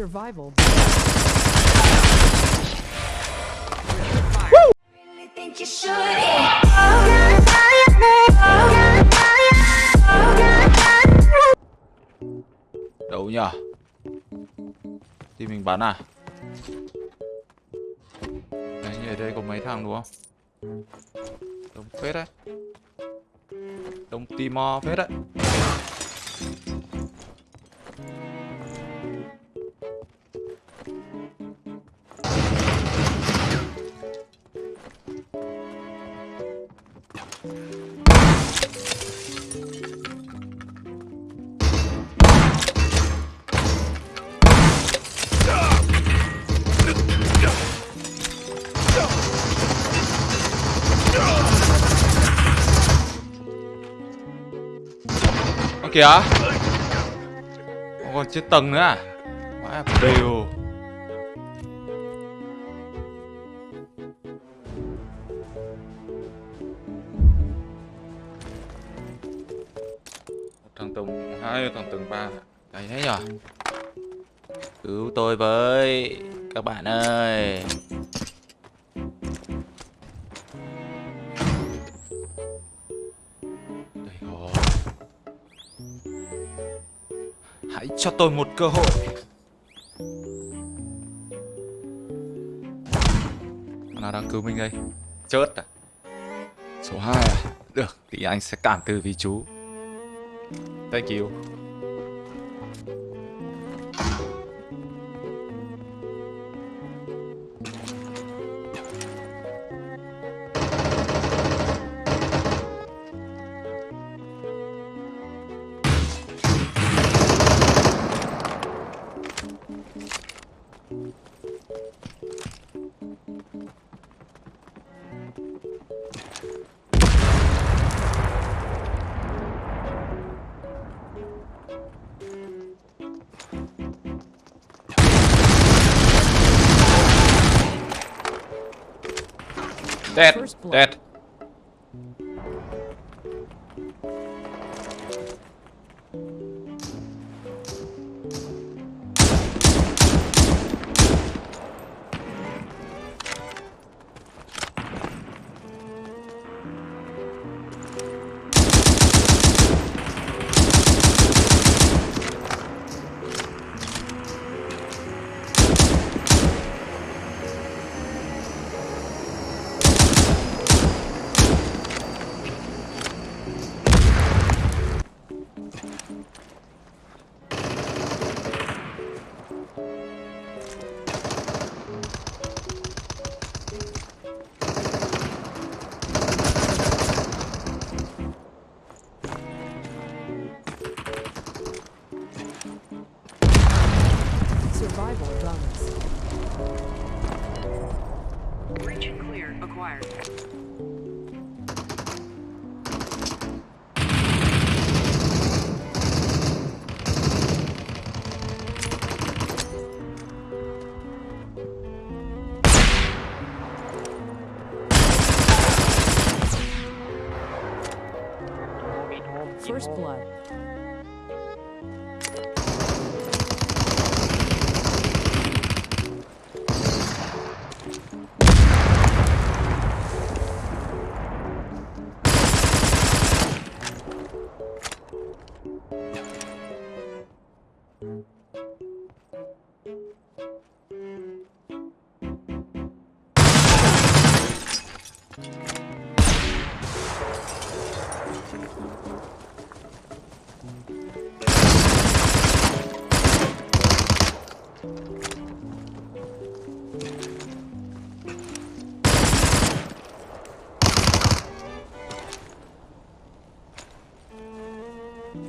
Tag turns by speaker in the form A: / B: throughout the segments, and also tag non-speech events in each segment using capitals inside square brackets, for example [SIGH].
A: Survival.
B: Đâu nhở Thì mình bắn à? Đấy, như ở đây có mấy thằng đúng không? Đông phết đấy. Đông Timor phết đấy. Kìa. Còn chết tầng nữa à? Đều. Cứu tôi với, Các bạn ơi. Đây rồi. Hãy cho tôi một cơ hội. Nó đang cứu mình đây? Chớt à? Số 2 à? Được, thì anh sẽ cản từ vì chú. Thank you. that
A: Survival bonus.
C: Region clear acquired.
A: Survival.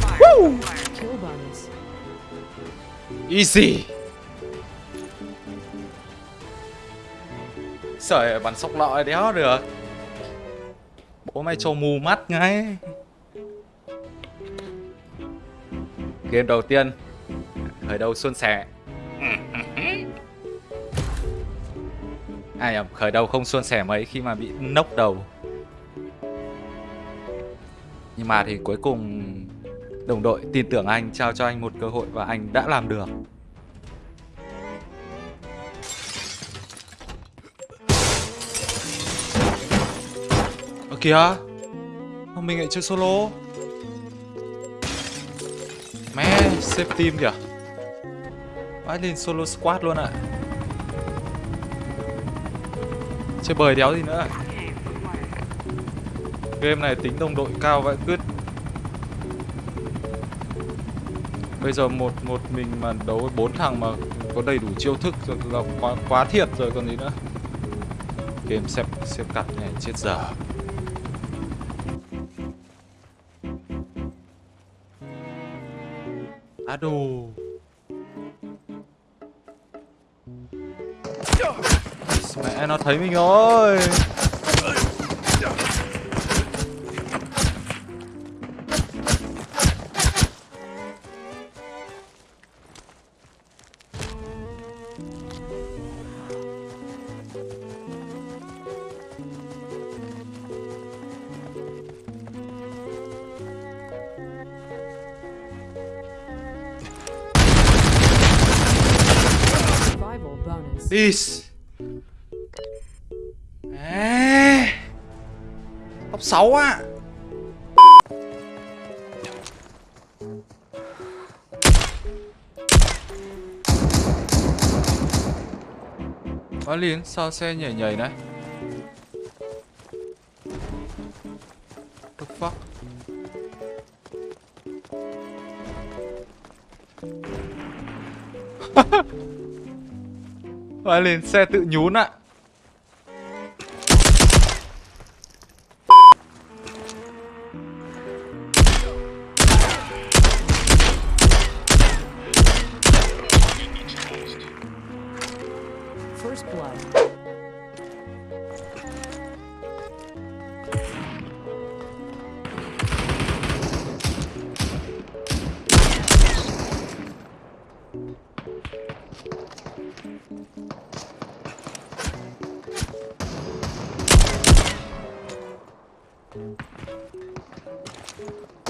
C: Acquired.
A: Kill bonus.
B: Easy Trời bắn sóc lọi đéo được Bố mày cho mù mắt ngay Game đầu tiên. Khởi đầu suôn sẻ? Ai à, khởi đầu không suôn sẻ mấy khi mà bị nốc đầu. Nhưng mà thì cuối cùng đồng đội tin tưởng anh trao cho anh một cơ hội và anh đã làm được. Ơ kìa Mình lại chơi solo. Xếp team kìa Vãi lên solo squad luôn ạ Chơi bời đéo gì nữa
C: Game.
B: Game này tính đồng đội cao vậy cứt Bây giờ một một mình mà đấu với bốn thằng mà có đầy đủ chiêu thức rồi là quá quá thiệt rồi còn gì nữa. Game xếp xếp cặp này chết dở. Đồ. Mẹ nó thấy mình rồi.
A: Bonus.
B: à, Top 6 á. Quá liền sao xe nhảy nhảy này? The fuck? [LAUGHS] Quá lên xe tự nhún ạ
A: à. Thank you.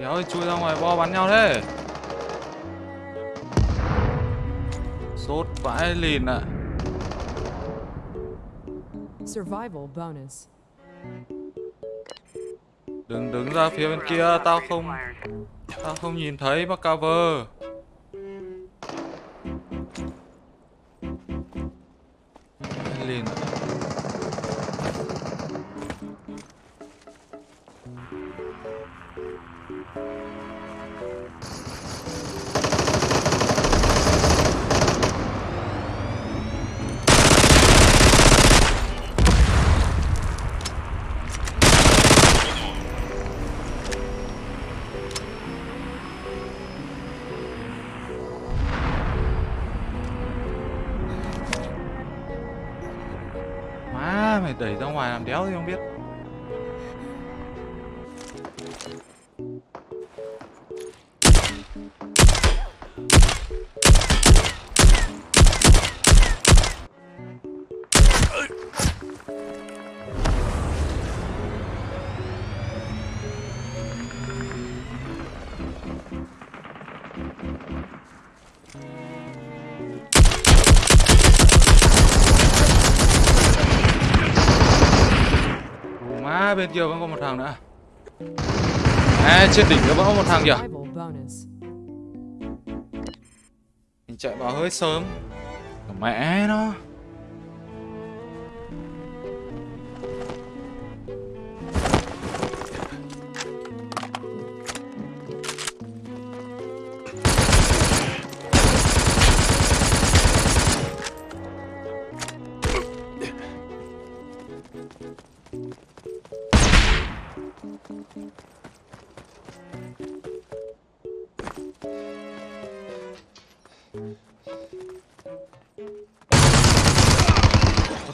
B: Đéo ơi chui ra ngoài bo bắn nhau thế Sốt vãi lìn ạ
A: Survival bonus.
B: Đừng đứng ra phía bên kia Tao không. Tao không nhìn thấy bác cover ngoài làm đéo thì không biết. Bên kia vẫn có một thằng nữa. À trên đỉnh nó vẫn có một thằng kìa. Mình chạy vào hơi sớm. Mẹ nó.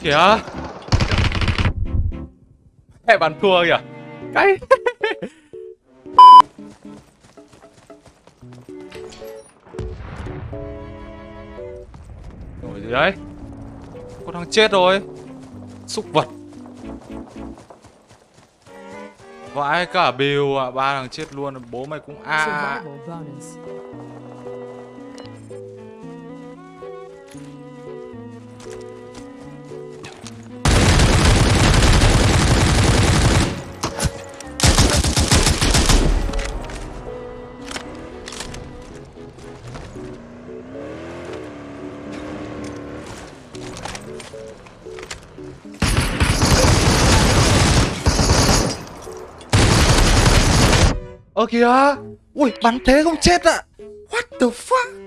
B: Kìa. Mẹ bắn thua kìa. Cái, Rồi gì đấy con thằng chết rồi. Xúc vật. Vãi cả bìu à Ba thằng chết luôn Bố mày cũng a. À. kìa Ui bắn thế không chết ạ? What the fuck?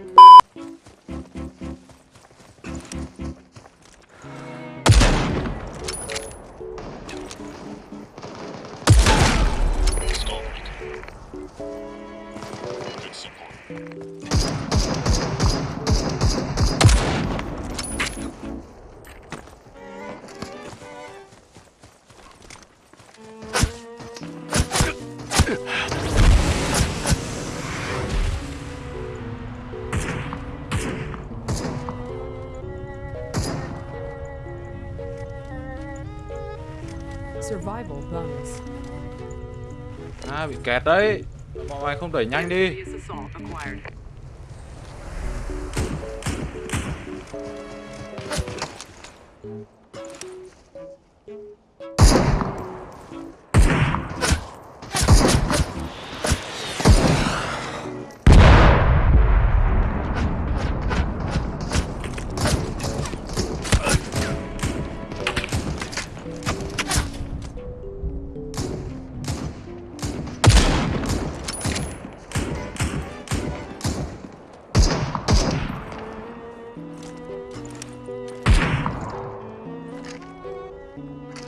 B: À bị kẹt đấy. Mọi người không đẩy nhanh đi.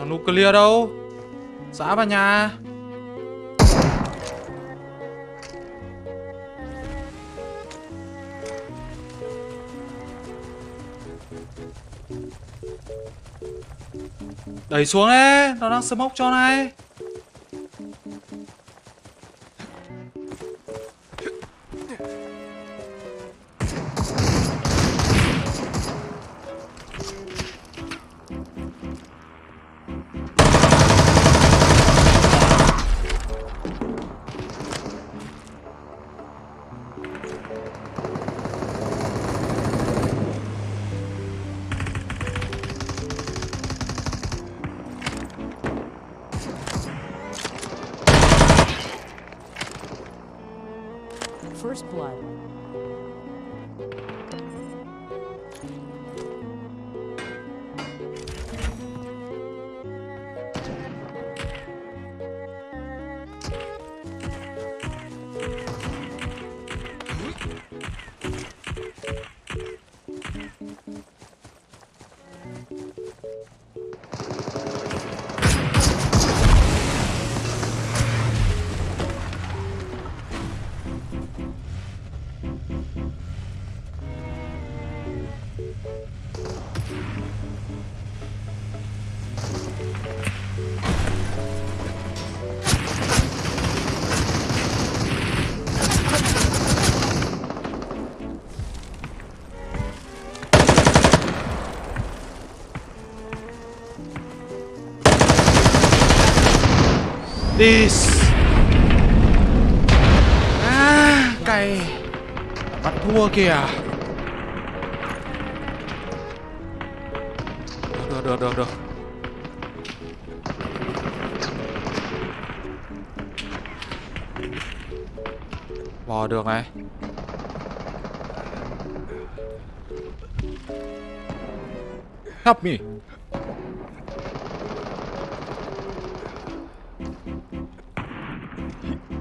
B: Thằng nuclear đâu? Xã vào nhà. Đẩy xuống đấy Nó đang smoke cho này. This. À cày. Bắt thua kìa. Được được được được Bò được này. Help me.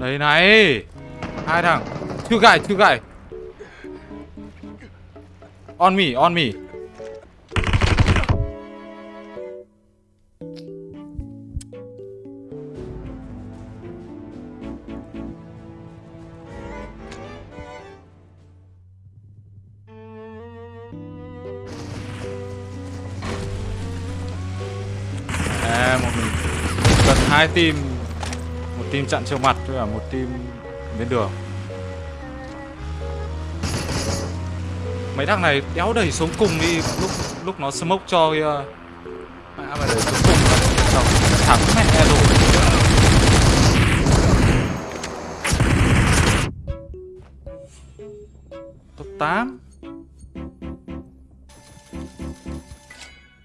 B: Đấy này. Hai thằng. Two guy, two guy On me, on me. À, một mình. Cần hai team team chặn trước mặt với cả một team bên đường. Mấy thằng này đéo đẩy xuống cùng đi lúc lúc nó smoke cho kia mẹ mà đẩy xuống cùng là thẳng thắng mẹ rồi top 8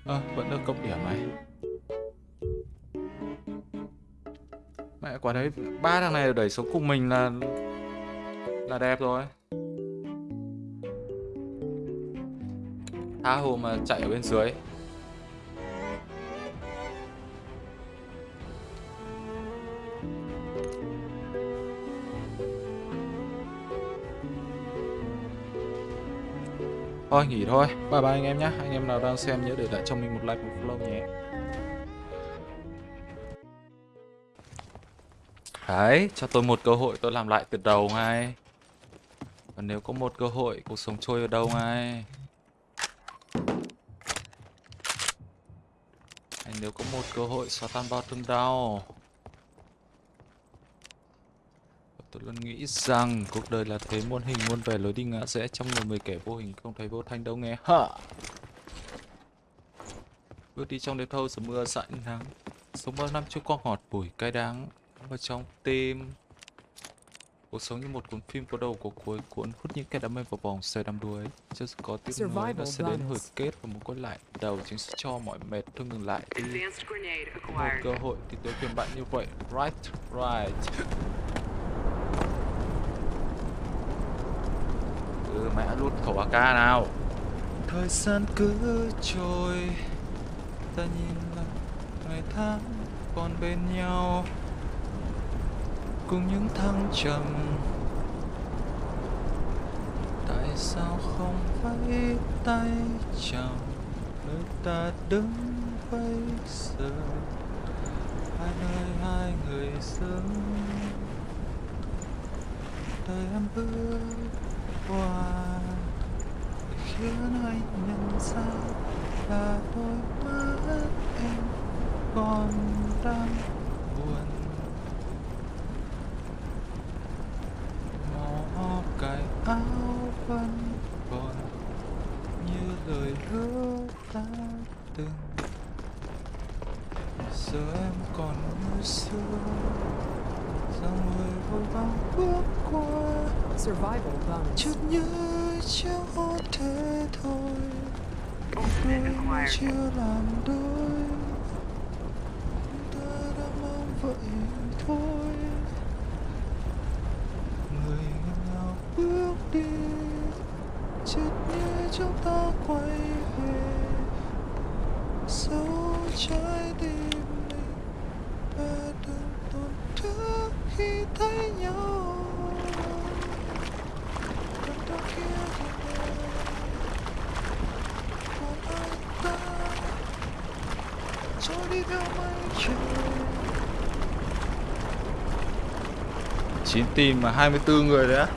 B: Ơ, ờ, vẫn được cộng điểm này. Mẹ quả đấy, ba thằng này đẩy xuống cùng mình là là đẹp rồi. Tha hồ mà chạy ở bên dưới. Thôi nghỉ thôi, bye bye anh em nhé Anh em nào đang xem nhớ để lại cho mình một like, một follow nhé. Đấy, cho tôi một cơ hội tôi làm lại từ đầu ngay. Còn nếu có một cơ hội, cuộc sống trôi ở đâu ngay? Hay nếu có một cơ hội xóa tan bao thương đau? Tôi luôn nghĩ rằng cuộc đời là thế muôn hình muôn vẻ lối đi ngã rẽ trong người mười kẻ vô hình không thấy vô thanh đâu nghe. Hả Bước đi trong đêm thâu giữa mưa dại nắng. Sống bao năm chưa qua ngọt bùi cay đắng. Vào trong tim Cuộc sống như một cuốn phim có đầu có cuối cuốn hút những kẻ đam mê vào vòng xoay đắm đuối. Chưa có tiếc nuối nó sẽ đến hồi kết và một quay lại đầu chính sẽ cho mọi mệt thôi ngừng lại đi.
C: Advanced grenade
B: một
C: acquired.
B: cơ hội thì tôi khuyên bạn như vậy. Right right. [LAUGHS] Ừ mẹ lút khẩu AK nào. Thời gian cứ trôi. Ta nhìn lại ngày tháng còn bên nhau cùng những thăng trầm. Tại sao không vẫy tay chào nơi ta đứng bây giờ, hai nơi hai người dưng đời em bước qua, khiến anh nhận ra là đôi mắt em còn đang buồn. Chợt nhớ chẳng có thế thôi. Đôi chưa làm đôi. Ta đã mong vậy thôi. Người ngào bước đi chợt nhớ chúng ta quay về. Sâu trái tim chứ chín tìm mà 24 người đấy á.